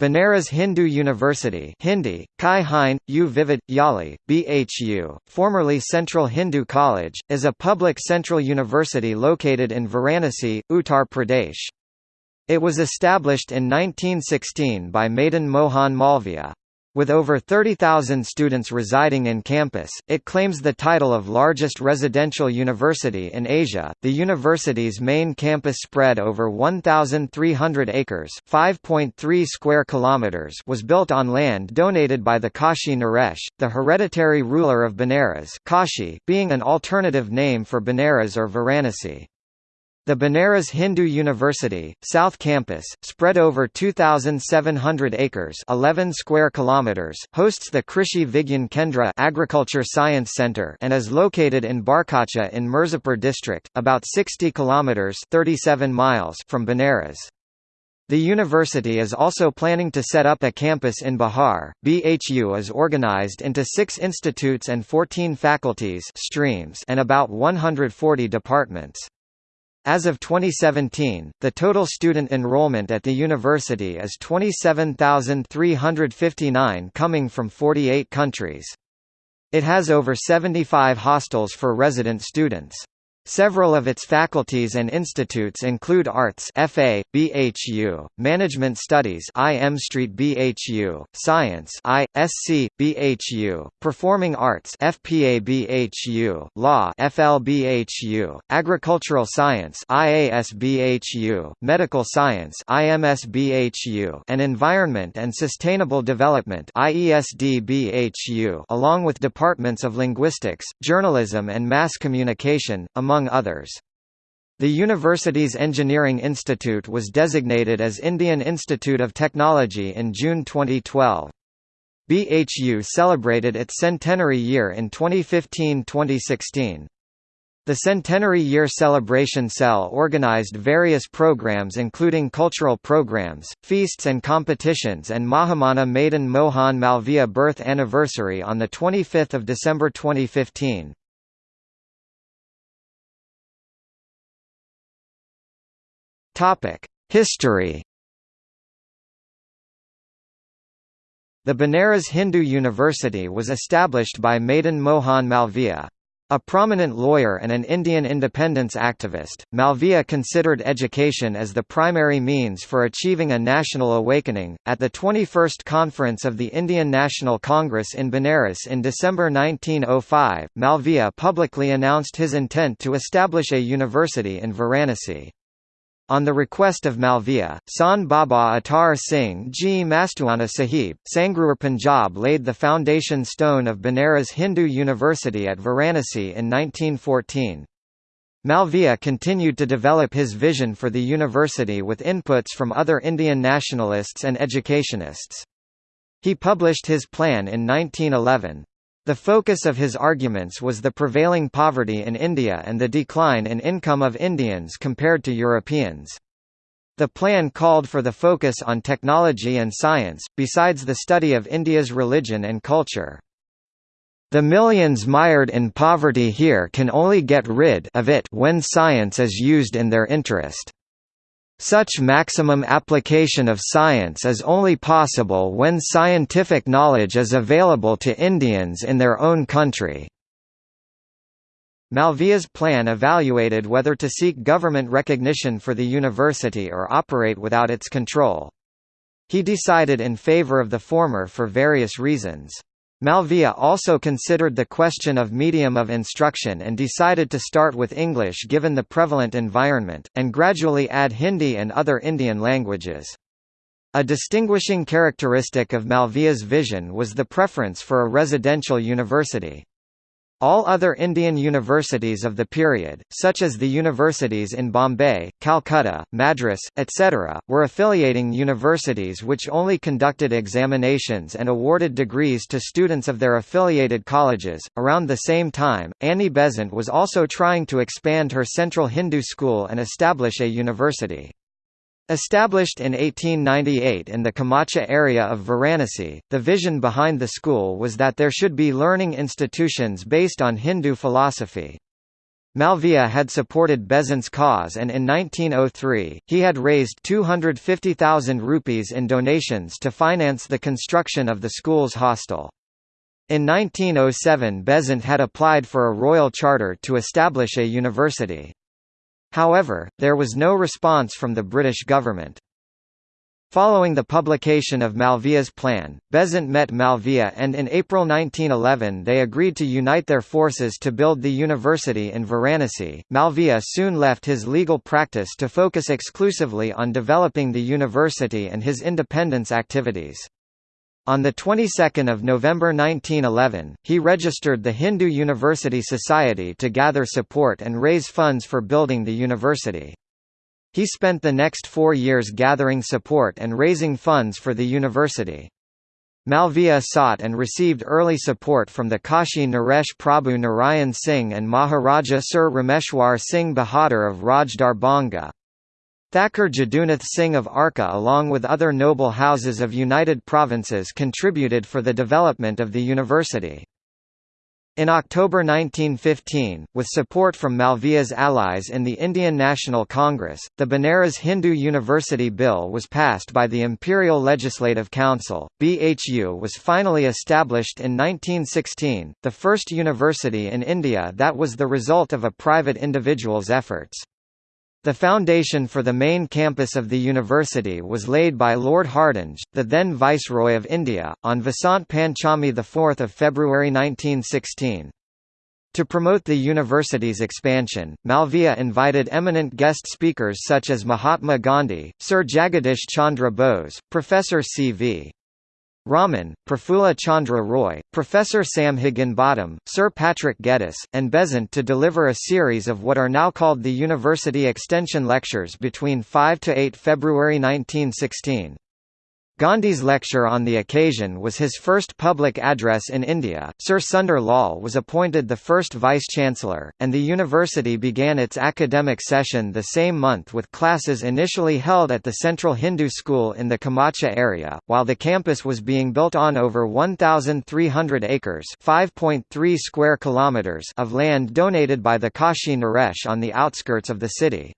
Banaras Hindu University Hindi, Kai Hind, U Vivid, Yali, BHU, formerly Central Hindu College, is a public central university located in Varanasi, Uttar Pradesh. It was established in 1916 by Madan Mohan Malviya. With over 30,000 students residing in campus, it claims the title of largest residential university in Asia. The university's main campus spread over 1,300 acres (5.3 square kilometers) was built on land donated by the Kashi Naresh, the hereditary ruler of Benares, Kashi being an alternative name for Benares or Varanasi. The Banaras Hindu University, South Campus, spread over 2,700 acres 11 square kilometers, hosts the Krishi Vigyan Kendra Agriculture Science Center and is located in Barkacha in Mirzapur district, about 60 kilometers 37 miles from Benares. The university is also planning to set up a campus in Bihar. BHU is organized into 6 institutes and 14 faculties streams and about 140 departments. As of 2017, the total student enrollment at the university is 27,359 coming from 48 countries. It has over 75 hostels for resident students. Several of its faculties and institutes include Arts FA, BHU, Management Studies IM Street BHU, Science I, SC, BHU, Performing Arts FPA BHU, Law FLBHU, Agricultural Science IAS BHU, Medical Science IMS BHU, and Environment and Sustainable Development IESD BHU, along with departments of linguistics, journalism and mass communication, among among others. The university's Engineering Institute was designated as Indian Institute of Technology in June 2012. BHU celebrated its centenary year in 2015-2016. The Centenary Year Celebration Cell organized various programs including cultural programs, feasts and competitions and Mahamana Madan Mohan Malviya birth anniversary on 25 December 2015. History The Banaras Hindu University was established by Madan Mohan Malviya. A prominent lawyer and an Indian independence activist, Malviya considered education as the primary means for achieving a national awakening. At the 21st Conference of the Indian National Congress in Benares in December 1905, Malviya publicly announced his intent to establish a university in Varanasi. On the request of Malviya, San Baba Atar Singh Ji Mastuana Sahib, Sangrur Punjab laid the foundation stone of Banaras Hindu University at Varanasi in 1914. Malviya continued to develop his vision for the university with inputs from other Indian nationalists and educationists. He published his plan in 1911. The focus of his arguments was the prevailing poverty in India and the decline in income of Indians compared to Europeans. The plan called for the focus on technology and science, besides the study of India's religion and culture. The millions mired in poverty here can only get rid of it when science is used in their interest. Such maximum application of science is only possible when scientific knowledge is available to Indians in their own country. Malviya's plan evaluated whether to seek government recognition for the university or operate without its control. He decided in favor of the former for various reasons. Malviya also considered the question of medium of instruction and decided to start with English given the prevalent environment, and gradually add Hindi and other Indian languages. A distinguishing characteristic of Malviya's vision was the preference for a residential university. All other Indian universities of the period, such as the universities in Bombay, Calcutta, Madras, etc., were affiliating universities which only conducted examinations and awarded degrees to students of their affiliated colleges. Around the same time, Annie Besant was also trying to expand her Central Hindu School and establish a university. Established in 1898 in the Kamacha area of Varanasi, the vision behind the school was that there should be learning institutions based on Hindu philosophy. Malviya had supported Besant's cause and in 1903, he had raised 250,000 rupees in donations to finance the construction of the school's hostel. In 1907 Besant had applied for a royal charter to establish a university. However, there was no response from the British government. Following the publication of Malviya's plan, Besant met Malviya and in April 1911 they agreed to unite their forces to build the university in Varanasi. Malviya soon left his legal practice to focus exclusively on developing the university and his independence activities. On the 22nd of November 1911, he registered the Hindu University Society to gather support and raise funds for building the university. He spent the next four years gathering support and raising funds for the university. Malviya sought and received early support from the Kashi Naresh Prabhu Narayan Singh and Maharaja Sir Rameshwar Singh Bahadur of Raj Darbhanga. Thakur Jadunath Singh of Arka along with other noble houses of United Provinces contributed for the development of the university. In October 1915, with support from Malviya's allies in the Indian National Congress, the Banaras Hindu University Bill was passed by the Imperial Legislative Council. BHU was finally established in 1916, the first university in India that was the result of a private individual's efforts. The foundation for the main campus of the university was laid by Lord Hardinge, the then Viceroy of India, on Vasant Panchami 4 February 1916. To promote the university's expansion, Malviya invited eminent guest speakers such as Mahatma Gandhi, Sir Jagadish Chandra Bose, Professor C.V. Raman, Prafulla Chandra Roy, Professor Sam Higginbottom, Sir Patrick Geddes, and Besant to deliver a series of what are now called the University Extension Lectures between 5 to 8 February 1916. Gandhi's lecture on the occasion was his first public address in India. Sir Sundar Lal was appointed the first vice-chancellor, and the university began its academic session the same month with classes initially held at the Central Hindu School in the Kamacha area, while the campus was being built on over 1,300 acres (5.3 square kilometers) of land donated by the Kashi Naresh on the outskirts of the city.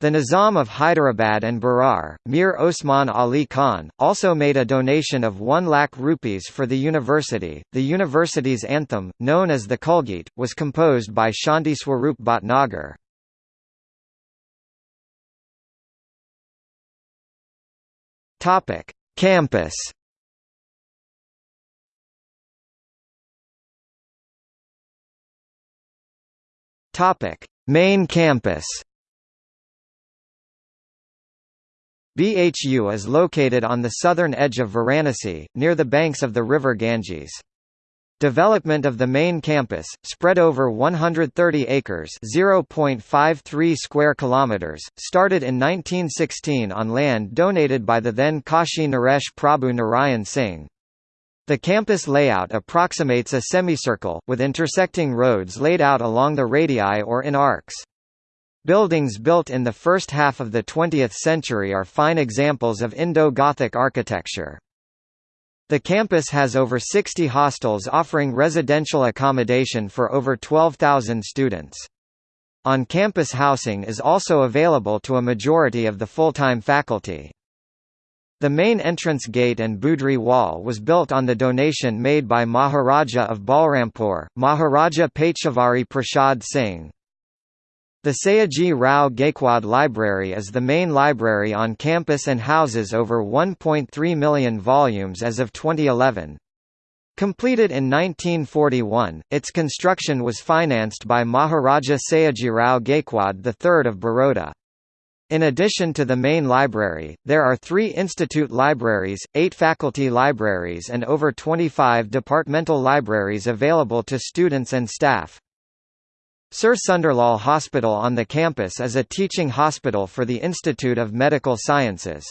The Nizam of Hyderabad and Berar, Mir Osman Ali Khan, also made a donation of 1 lakh rupees for the university. The university's anthem, known as the Kulgeet, was composed by Shanti Swarup Bhatnagar. Topic: Campus. Topic: Main campus. Bhu is located on the southern edge of Varanasi, near the banks of the river Ganges. Development of the main campus, spread over 130 acres (0.53 square kilometers), started in 1916 on land donated by the then Kashi Naresh Prabhu Narayan Singh. The campus layout approximates a semicircle, with intersecting roads laid out along the radii or in arcs. Buildings built in the first half of the 20th century are fine examples of Indo-Gothic architecture. The campus has over 60 hostels offering residential accommodation for over 12,000 students. On-campus housing is also available to a majority of the full-time faculty. The main entrance gate and Boundary wall was built on the donation made by Maharaja of Balrampur, Maharaja Pateshwari Prasad Singh. The Sayaji Rao Gaikwad Library is the main library on campus and houses over 1.3 million volumes as of 2011. Completed in 1941, its construction was financed by Maharaja Sayajirao Gaikwad III of Baroda. In addition to the main library, there are three institute libraries, eight faculty libraries and over 25 departmental libraries available to students and staff. Sir Sunderlal Hospital on the campus is a teaching hospital for the Institute of Medical Sciences.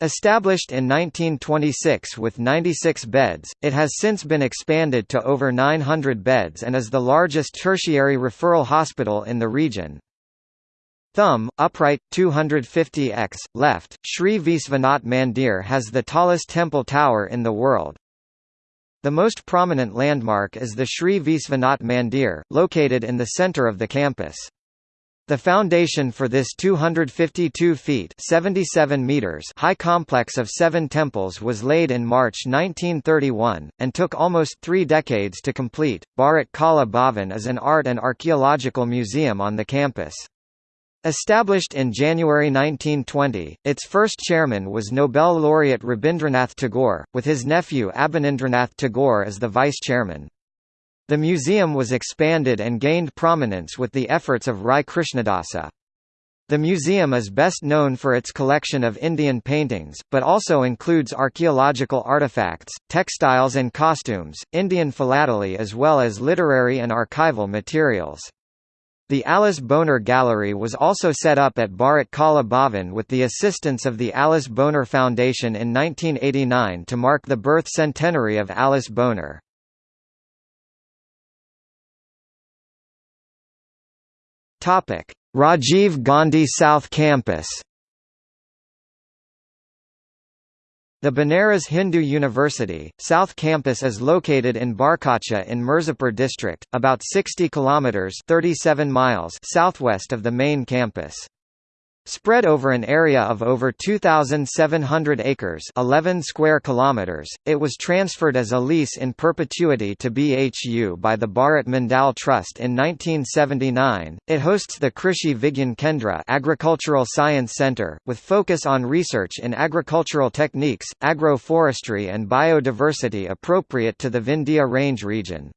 Established in 1926 with 96 beds, it has since been expanded to over 900 beds and is the largest tertiary referral hospital in the region. Thumb, upright, 250 x, left, Sri Visvanath Mandir has the tallest temple tower in the world. The most prominent landmark is the Sri Visvanath Mandir, located in the centre of the campus. The foundation for this 252 feet 77 meters high complex of seven temples was laid in March 1931, and took almost three decades to complete. Bharat Kala Bhavan is an art and archaeological museum on the campus. Established in January 1920, its first chairman was Nobel laureate Rabindranath Tagore, with his nephew Abanindranath Tagore as the vice-chairman. The museum was expanded and gained prominence with the efforts of Rai Krishnadasa. The museum is best known for its collection of Indian paintings, but also includes archaeological artifacts, textiles and costumes, Indian philately as well as literary and archival materials. The Alice Boner Gallery was also set up at Bharat Kala Bhavan with the assistance of the Alice Boner Foundation in 1989 to mark the birth centenary of Alice. Topic: Rajiv Gandhi South Campus. The Banaras Hindu University, South Campus is located in Barkacha in Mirzapur district, about 60 kilometers (37 miles) southwest of the main campus. Spread over an area of over 2,700 acres 11 square kilometers, it was transferred as a lease in perpetuity to BHU by the Bharat Mandal Trust in 1979. It hosts the Krishi Vigyan Kendra Agricultural Science Center, with focus on research in agricultural techniques, agroforestry and biodiversity appropriate to the Vindhya Range region.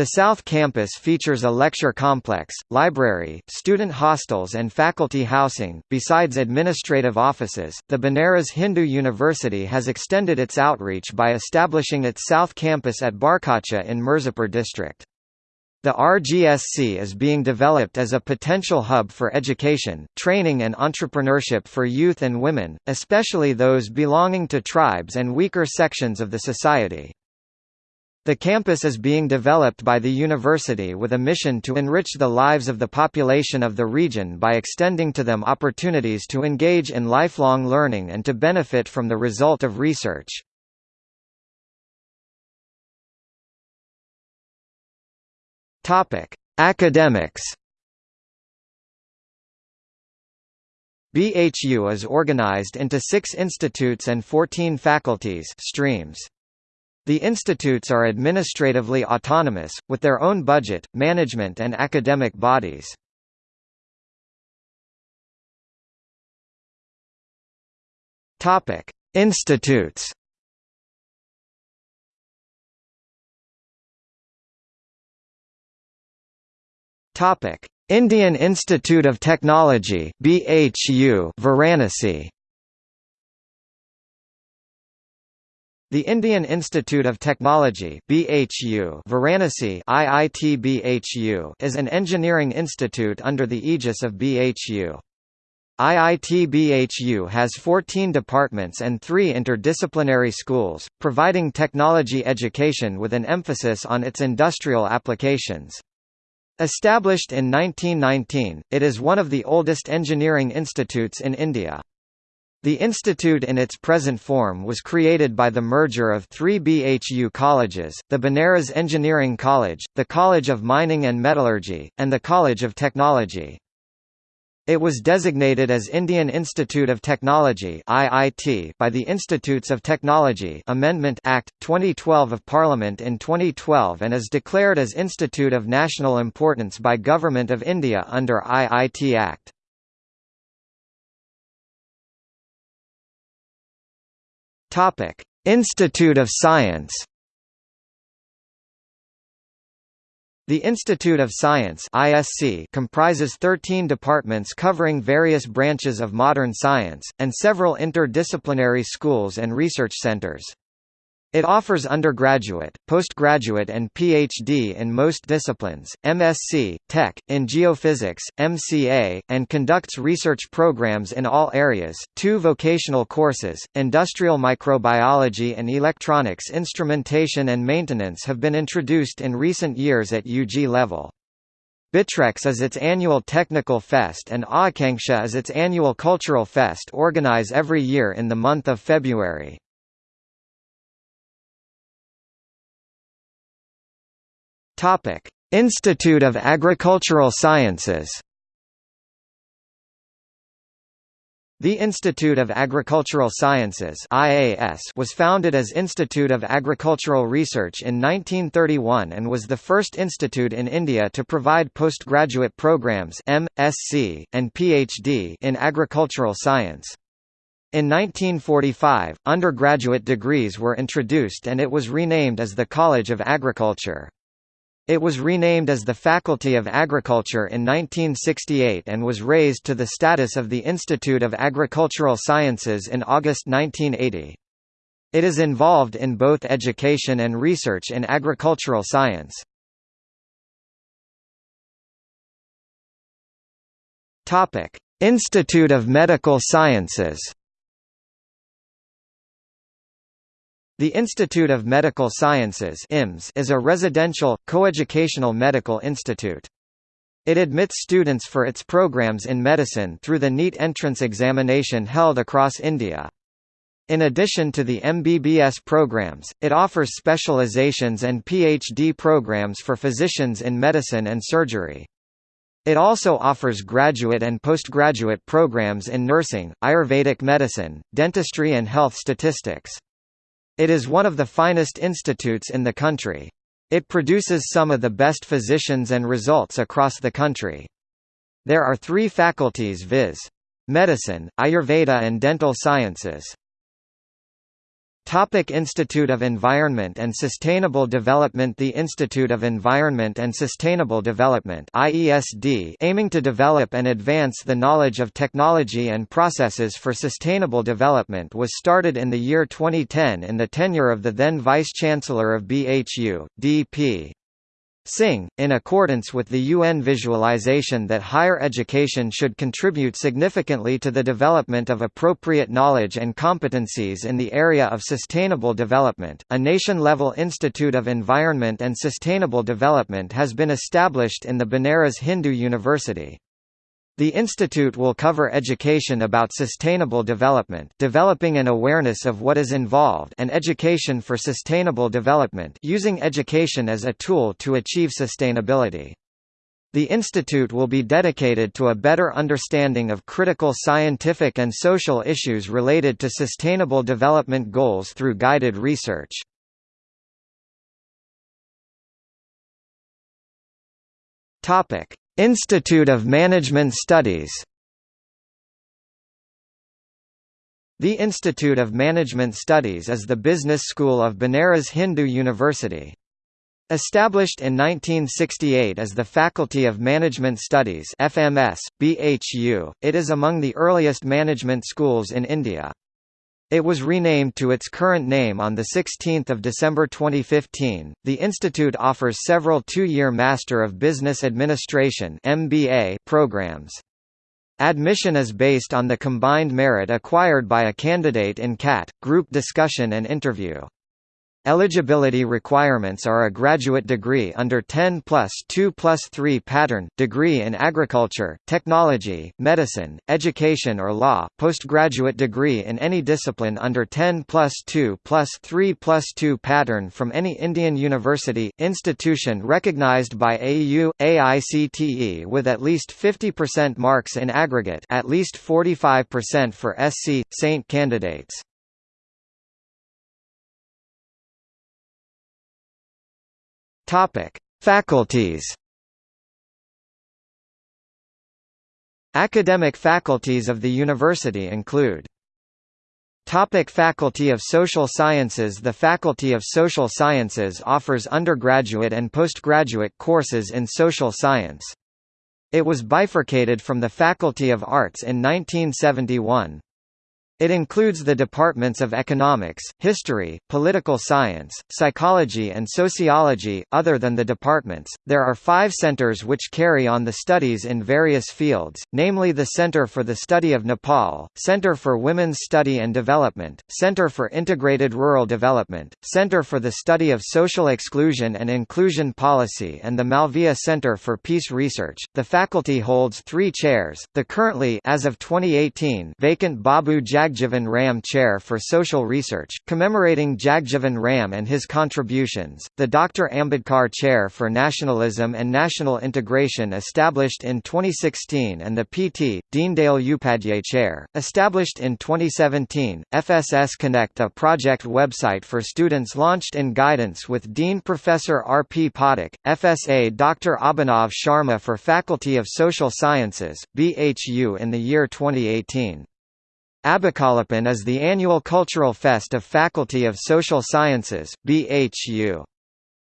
The South Campus features a lecture complex, library, student hostels, and faculty housing. Besides administrative offices, the Banaras Hindu University has extended its outreach by establishing its South Campus at Barkacha in Mirzapur district. The RGSC is being developed as a potential hub for education, training and entrepreneurship for youth and women, especially those belonging to tribes and weaker sections of the society. The campus is being developed by the university with a mission to enrich the lives of the population of the region by extending to them opportunities to engage in lifelong learning and to benefit from the result of research. Academics. BHU is organized into 6 institutes and 14 faculties streams. The institutes are administratively autonomous, with their own budget, management and academic bodies. Institutes. Indian Institute of Technology (BHU) Varanasi. The Indian Institute of Technology BHU Varanasi IIT BHU is an engineering institute under the aegis of BHU. IIT BHU has 14 departments and three interdisciplinary schools, providing technology education with an emphasis on its industrial applications. Established in 1919, it is one of the oldest engineering institutes in India. The institute in its present form was created by the merger of three BHU colleges, the Banaras Engineering College, the College of Mining and Metallurgy, and the College of Technology. It was designated as Indian Institute of Technology (IIT) by the Institutes of Technology Amendment Act 2012 of Parliament in 2012 and is declared as Institute of National Importance by Government of India under IIT Act. Topic: Institute of Science. The Institute of Science (ISC) comprises 13 departments covering various branches of modern science and several interdisciplinary schools and research centers. It offers undergraduate, postgraduate and PhD in most disciplines, MSc, Tech, in geophysics, MCA, and conducts research programs in all areas. Two vocational courses, industrial microbiology and electronics instrumentation and maintenance have been introduced in recent years at UG level. Bitrex is its annual technical fest and Aakanksha is its annual cultural fest organize every year in the month of February. Topic: Institute of Agricultural Sciences. The Institute of Agricultural Sciences (IAS) was founded as Institute of Agricultural Research in 1931 and was the first institute in India to provide postgraduate programs (M.Sc. and Ph.D.) in agricultural science. In 1945, undergraduate degrees were introduced and it was renamed as the College of Agriculture. It was renamed as the Faculty of Agriculture in 1968 and was raised to the status of the Institute of Agricultural Sciences in August 1980. It is involved in both education and research in agricultural science. Institute of Medical Sciences The Institute of Medical Sciences is a residential, coeducational medical institute. It admits students for its programs in medicine through the NEET entrance examination held across India. In addition to the MBBS programs, it offers specializations and PhD programs for physicians in medicine and surgery. It also offers graduate and postgraduate programs in nursing, Ayurvedic medicine, dentistry and health statistics. It is one of the finest institutes in the country. It produces some of the best physicians and results across the country. There are three faculties viz. Medicine, Ayurveda and Dental Sciences. Topic Institute of Environment and Sustainable Development The Institute of Environment and Sustainable Development IESD aiming to develop and advance the knowledge of technology and processes for sustainable development was started in the year 2010 in the tenure of the then Vice-Chancellor of BHU, D.P. Singh, in accordance with the UN visualization that higher education should contribute significantly to the development of appropriate knowledge and competencies in the area of sustainable development, a nation-level Institute of Environment and Sustainable Development has been established in the Banaras Hindu University. The institute will cover education about sustainable development developing an awareness of what is involved and education for sustainable development using education as a tool to achieve sustainability. The institute will be dedicated to a better understanding of critical scientific and social issues related to sustainable development goals through guided research. Topic: Institute of Management Studies The Institute of Management Studies is the business school of Banaras Hindu University. Established in 1968 as the Faculty of Management Studies FMS, BHU, it is among the earliest management schools in India. It was renamed to its current name on 16 December 2015. The institute offers several two-year Master of Business Administration (MBA) programs. Admission is based on the combined merit acquired by a candidate in CAT, group discussion and interview. Eligibility requirements are a graduate degree under 10 plus 2 plus 3 pattern, degree in agriculture, technology, medicine, education or law, postgraduate degree in any discipline under 10 plus 2 plus 3 plus 2 pattern from any Indian university, institution recognized by AU, AICTE with at least 50% marks in aggregate at least 45% for SC, Saint candidates. Topic: Faculties. Academic faculties of the university include Topic Faculty of Social Sciences The Faculty of Social Sciences offers undergraduate and postgraduate courses in social science. It was bifurcated from the Faculty of Arts in 1971. It includes the departments of economics, history, political science, psychology, and sociology. Other than the departments, there are five centers which carry on the studies in various fields, namely the Center for the Study of Nepal, Center for Women's Study and Development, Center for Integrated Rural Development, Center for the Study of Social Exclusion and Inclusion Policy, and the Malviya Center for Peace Research. The faculty holds three chairs. The currently, as of 2018, vacant Babu Jag Jagjivan Ram Chair for Social Research, commemorating Jagjivan Ram and his contributions, the Dr. Ambedkar Chair for Nationalism and National Integration established in 2016 and the P.T. Deendayal Upadhyay Chair, established in 2017, FSS Connect a project website for students launched in guidance with Dean Professor R. P. Pathak, FSA Dr. Abhinav Sharma for Faculty of Social Sciences, BHU in the year 2018. Abhikalapan is the annual cultural fest of Faculty of Social Sciences, BHU.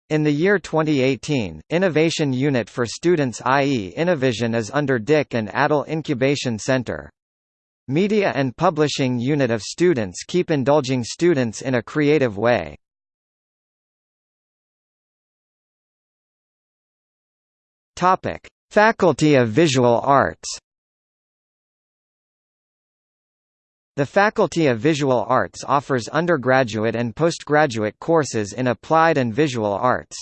In the year 2018, Innovation Unit for Students i.e. Innovision is under DIC and Atal Incubation Center. Media and Publishing Unit of Students keep indulging students in a creative way. Faculty of Visual Arts The Faculty of Visual Arts offers undergraduate and postgraduate courses in applied and visual arts.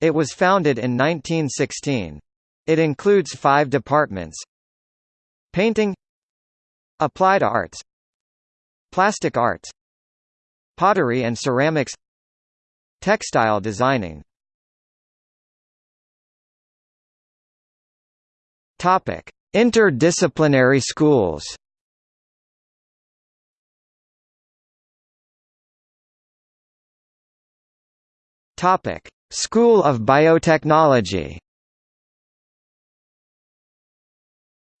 It was founded in 1916. It includes five departments Painting Applied Arts Plastic Arts Pottery and Ceramics Textile Designing Interdisciplinary schools Topic: School of Biotechnology.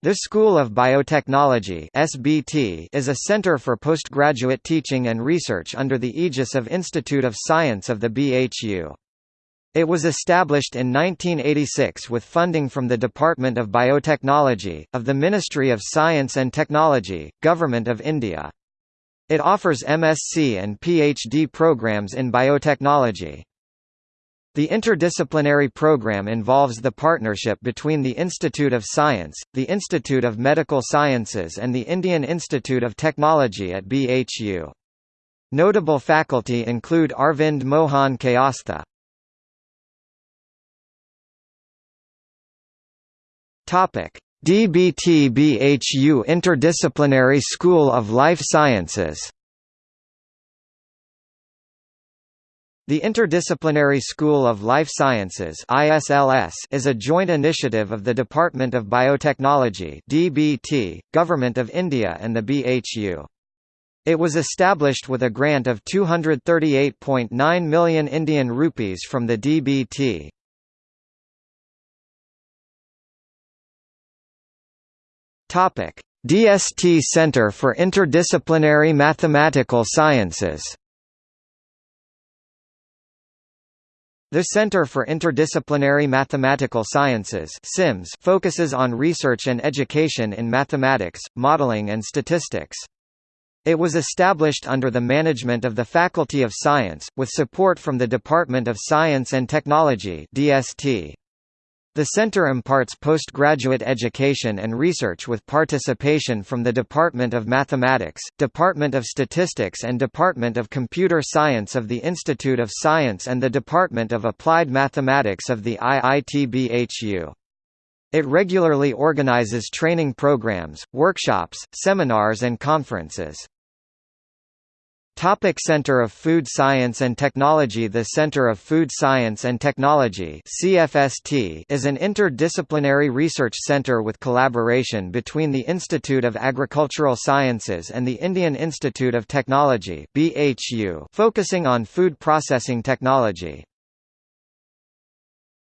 The School of Biotechnology (SBT) is a center for postgraduate teaching and research under the aegis of Institute of Science of the BHU. It was established in 1986 with funding from the Department of Biotechnology, of the Ministry of Science and Technology, Government of India. It offers MSc and PhD programs in biotechnology. The interdisciplinary program involves the partnership between the Institute of Science, the Institute of Medical Sciences and the Indian Institute of Technology at BHU. Notable faculty include Arvind Mohan Kayastha. DBT BHU Interdisciplinary School of Life Sciences The Interdisciplinary School of Life Sciences is a joint initiative of the Department of Biotechnology (DBT), Government of India and the BHU. It was established with a grant of 238.9 million Indian rupees from the DBT. DST Center for Interdisciplinary Mathematical Sciences. The Center for Interdisciplinary Mathematical Sciences focuses on research and education in mathematics, modeling and statistics. It was established under the management of the Faculty of Science, with support from the Department of Science and Technology (DST). The center imparts postgraduate education and research with participation from the Department of Mathematics, Department of Statistics and Department of Computer Science of the Institute of Science and the Department of Applied Mathematics of the IIT-BHU. It regularly organizes training programs, workshops, seminars and conferences. Topic Center of Food Science and Technology The Center of Food Science and Technology CFST is an interdisciplinary research center with collaboration between the Institute of Agricultural Sciences and the Indian Institute of Technology BHU, focusing on food processing technology.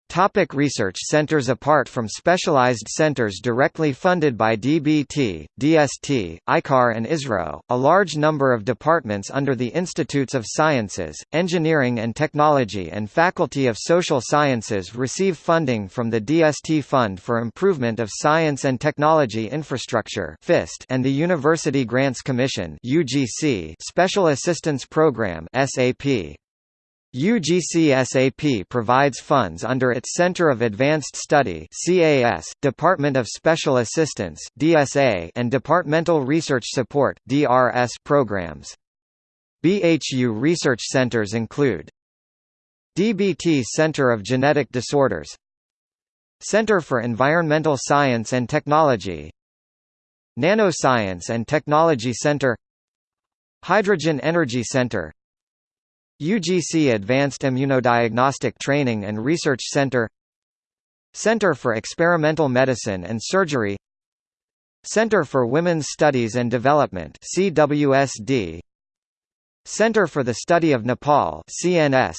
Topic research centers Apart from specialized centers directly funded by DBT, DST, ICAR and ISRO, a large number of departments under the Institutes of Sciences, Engineering and Technology and Faculty of Social Sciences receive funding from the DST Fund for Improvement of Science and Technology Infrastructure and the University Grants Commission Special Assistance Program SAP. UGCSAP provides funds under its Center of Advanced Study CAS, Department of Special Assistance DSA, and Departmental Research Support DRS programs. BHU research centers include DBT Center of Genetic Disorders Center for Environmental Science and Technology Nanoscience and Technology Center Hydrogen Energy Center UGC Advanced Immunodiagnostic Training and Research Center Center for Experimental Medicine and Surgery Center for Women's Studies and Development CWSD Center for the Study of Nepal CNS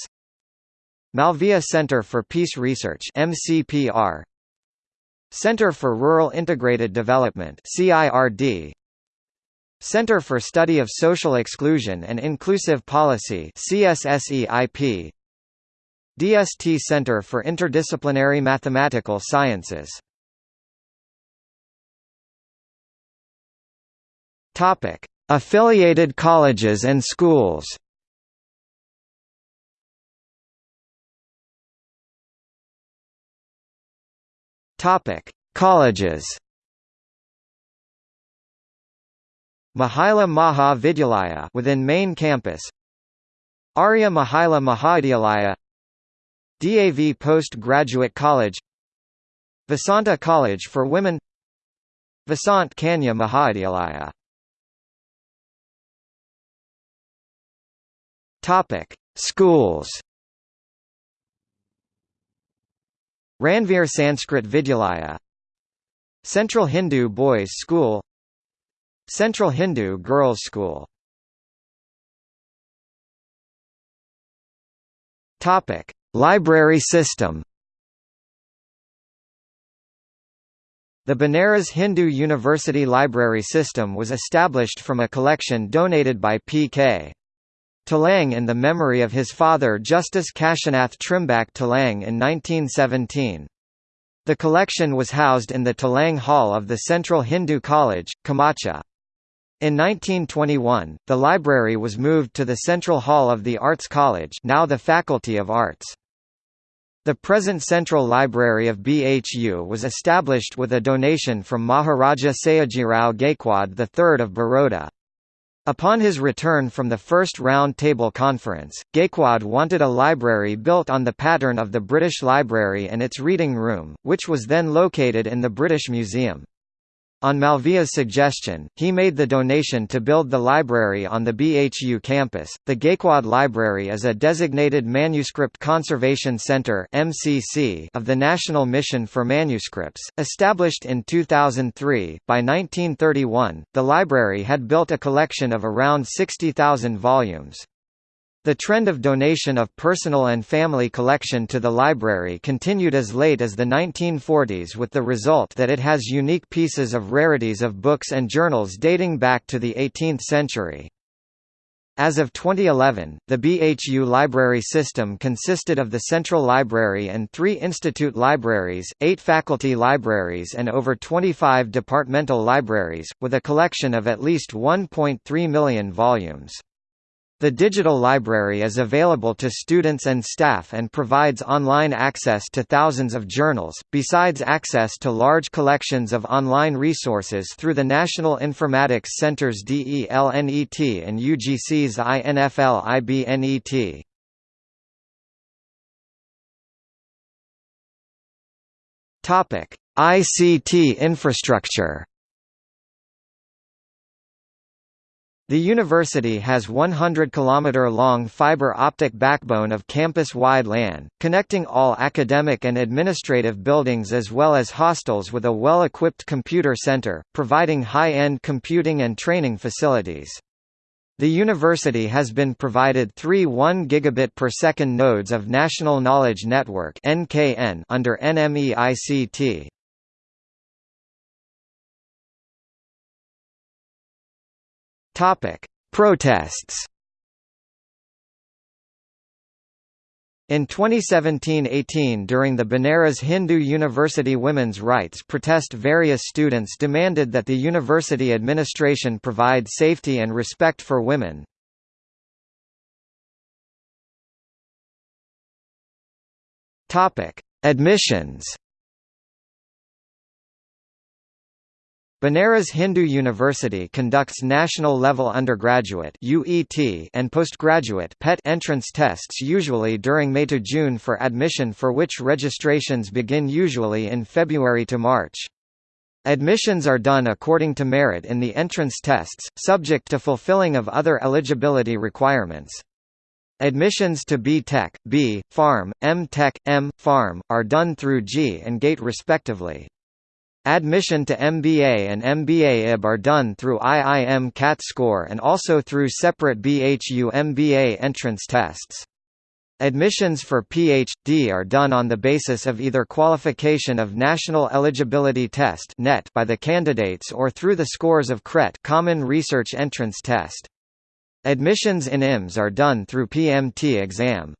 Malviya Center for Peace Research MCPR Center for Rural Integrated Development CIRD Center for Study of Social Exclusion and Inclusive Policy CSSEIP DST Center for Interdisciplinary Mathematical Sciences. Topic Affiliated colleges and schools. Topic: Colleges. Mahila Maha Vidyalaya within main campus. Arya Mahila Mahavidyalaya. DAV Postgraduate College. Vasanta College for Women. Vasant Kanya Mahavidyalaya. Topic: Schools. Ranveer Sanskrit Vidyalaya. Central Hindu Boys School Central Hindu Girls School Topic: Library system. The Banaras Hindu University Library System was established from a collection donated by P.K. Telang in the memory of his father Justice Kashinath Trimbak Telang in 1917. The collection was housed in the Telang Hall of the Central Hindu College, Kamacha. In 1921, the library was moved to the Central Hall of the Arts College now the Faculty of Arts. The present Central Library of BHU was established with a donation from Maharaja Sayajirao Gaikwad III of Baroda. Upon his return from the first Round Table Conference, Gaikwad wanted a library built on the pattern of the British Library and its reading room, which was then located in the British Museum. On Malviya's suggestion, he made the donation to build the library on the BHU campus. The Gaikwad Library is a designated Manuscript Conservation Center (MCC) of the National Mission for Manuscripts, established in 2003. By 1931, the library had built a collection of around 60,000 volumes. The trend of donation of personal and family collection to the library continued as late as the 1940s with the result that it has unique pieces of rarities of books and journals dating back to the 18th century. As of 2011, the BHU library system consisted of the Central Library and three institute libraries, eight faculty libraries and over 25 departmental libraries, with a collection of at least 1.3 million volumes. The digital library is available to students and staff and provides online access to thousands of journals, besides access to large collections of online resources through the National Informatics Center's DELNET and UGC's INFL IBNET. ICT infrastructure The university has 100 km long fiber optic backbone of campus-wide LAN, connecting all academic and administrative buildings as well as hostels with a well-equipped computer center, providing high-end computing and training facilities. The university has been provided three 1 gigabit per second nodes of National Knowledge Network (NKN) under NMEICT. Topic: Protests. In 2017–18 during the Banaras Hindu University women's rights protest various students demanded that the university administration provide safety and respect for women. Admissions Banaras Hindu University conducts national-level undergraduate (UET) and postgraduate (PET) entrance tests usually during May to June for admission for which registrations begin usually in February to March. Admissions are done according to merit in the entrance tests, subject to fulfilling of other eligibility requirements. Admissions to B Tech, B Pharm, M Tech, M Pharm are done through JEE and GATE respectively. Admission to MBA and MBA IB are done through IIM CAT score and also through separate BHU MBA entrance tests. Admissions for Ph.D. are done on the basis of either qualification of National Eligibility Test (NET) by the candidates or through the scores of CRET Common Research Entrance Test. Admissions in IMS are done through PMT exam.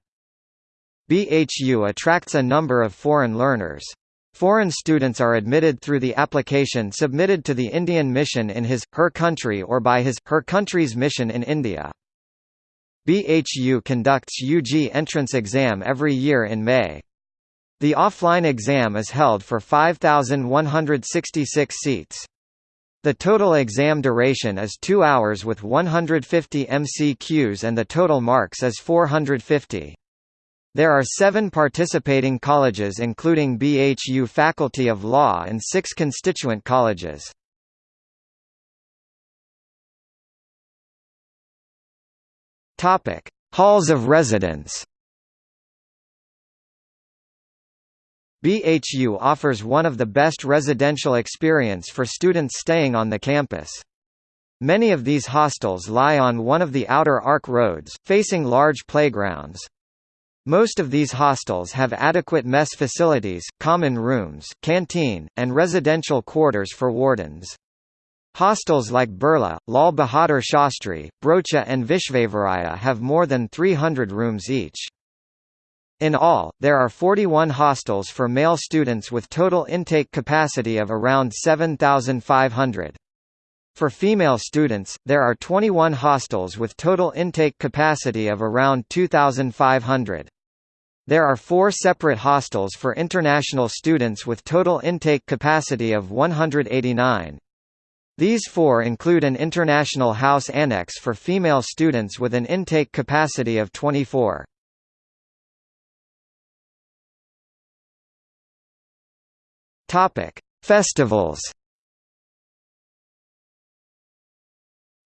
BHU attracts a number of foreign learners. Foreign students are admitted through the application submitted to the Indian mission in his, her country or by his, her country's mission in India. BHU conducts UG entrance exam every year in May. The offline exam is held for 5,166 seats. The total exam duration is 2 hours with 150 MCQs and the total marks is 450. There are seven participating colleges including BHU Faculty of Law and six constituent colleges. Halls of residence. BHU offers one of the best residential experience for students staying on the campus. Many of these hostels lie on one of the outer arc roads, facing large playgrounds. Most of these hostels have adequate mess facilities, common rooms, canteen, and residential quarters for wardens. Hostels like Birla, Lal Bahadur Shastri, Broacha and Vishvevaraya have more than 300 rooms each. In all, there are 41 hostels for male students with total intake capacity of around 7,500. For female students, there are 21 hostels with total intake capacity of around 2,500. There are four separate hostels for international students with total intake capacity of 189. These four include an international house annex for female students with an intake capacity of 24. Topic: Festivals.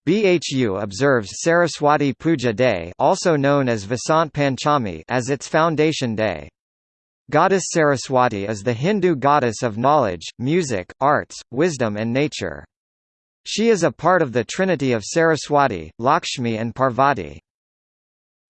BHU observes Saraswati Puja Day also known as Vasant Panchami as its foundation day. Goddess Saraswati is the Hindu goddess of knowledge, music, arts, wisdom and nature. She is a part of the trinity of Saraswati, Lakshmi and Parvati.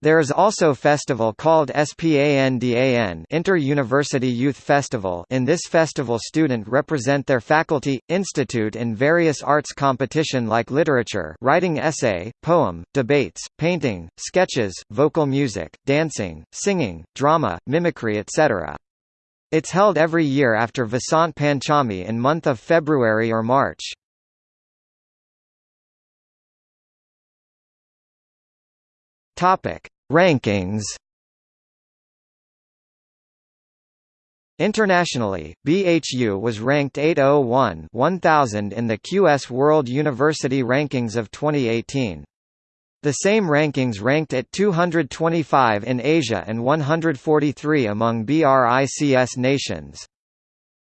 There is also festival called SPANDAN Inter-University Youth Festival in this festival student represent their faculty, institute in various arts competition like literature writing essay, poem, debates, painting, sketches, vocal music, dancing, singing, drama, mimicry etc. It's held every year after Vasant Panchami in month of February or March. Topic: Rankings. Internationally, BHU was ranked 801 1000 in the QS World University Rankings of 2018. The same rankings ranked at 225 in Asia and 143 among BRICS nations.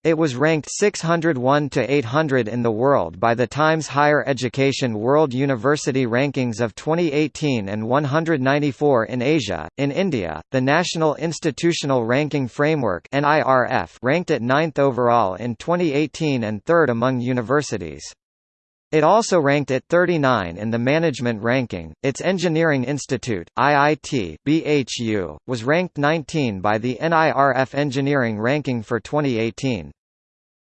It was ranked 601 to 800 in the world by the Times Higher Education World University Rankings of 2018 and 194 in Asia. In India, the National Institutional Ranking Framework (NIRF) ranked it 9th overall in 2018 and 3rd among universities. It also ranked at 39 in the management ranking. Its Engineering Institute, IIT, BHU, was ranked 19 by the NIRF Engineering Ranking for 2018.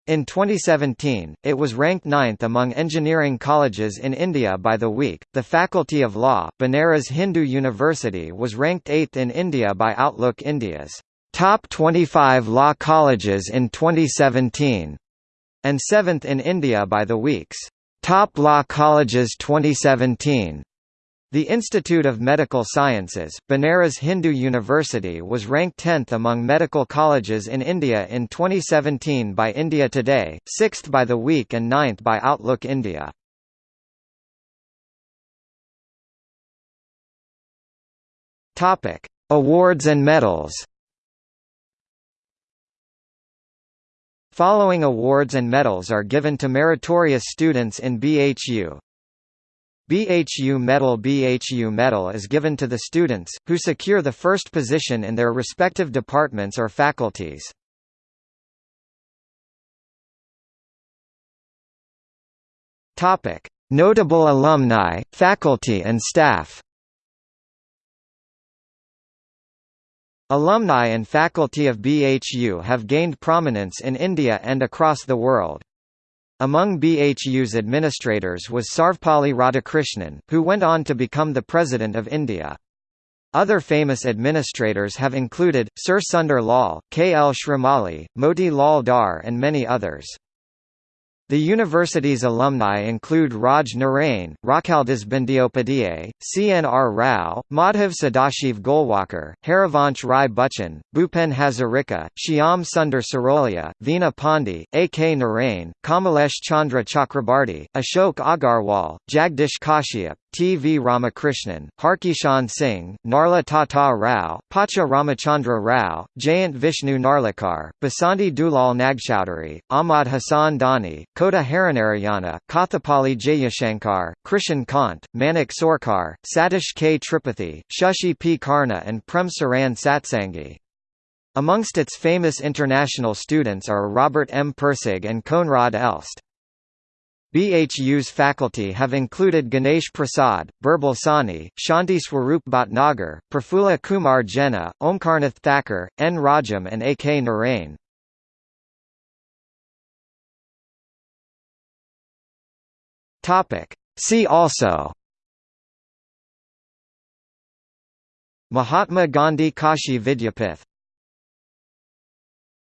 In 2017, it was ranked ninth among engineering colleges in India by the week. The Faculty of Law, Banaras Hindu University, was ranked 8th in India by Outlook India's top 25 law colleges in 2017, and 7th in India by the week's Top Law Colleges 2017 the Institute of Medical Sciences, Banaras Hindu University was ranked 10th among medical colleges in India in 2017 by India Today, 6th by The Week and 9th by Outlook India. Awards and medals. Following awards and medals are given to meritorious students in BHU. BHU Medal BHU Medal is given to the students, who secure the first position in their respective departments or faculties. Notable alumni, faculty and staff Alumni and faculty of BHU have gained prominence in India and across the world. Among BHU's administrators was Sarvepalli Radhakrishnan, who went on to become the President of India. Other famous administrators have included, Sir Sundar Lal, K. L. Shrimali, Moti Lal Dar and many others. The university's alumni include Raj Narain, Rakhaldas Bandyopadhyay, C.N.R. Rao, Madhav Sadashiv Golwalkar, Harivansh Rai Bachchan, Bhupen Hazarika, Shyam Sundar Sarolia, Veena Pandey, A.K. Narain, Kamalesh Chandra Chakrabarti, Ashok Agarwal, Jagdish Kashyap, T. V. Ramakrishnan, Harkishan Singh, Narla Tata Rao, Pacha Ramachandra Rao, Jayant Vishnu Narlikar, Basanti Dulal Nagchaudhary, Ahmad Hassan Dani, Kota Harinarayana, Kothapalli Jayashankar, Krishan Kant, Manik Sorkar, Satish K. Tripathi, Shashi P. Karna and Prem Saran Satsangi. Amongst its famous international students are Robert M. Pirsig and Koenraad Elst. BHU's faculty have included Ganesh Prasad, Birbal Sahni, Shanti Swarup Bhatnagar, Prafulla Kumar Jena, Omkarnath Thakur, N. Rajam and A. K. Narain. See also. Mahatma Gandhi Kashi Vidyapith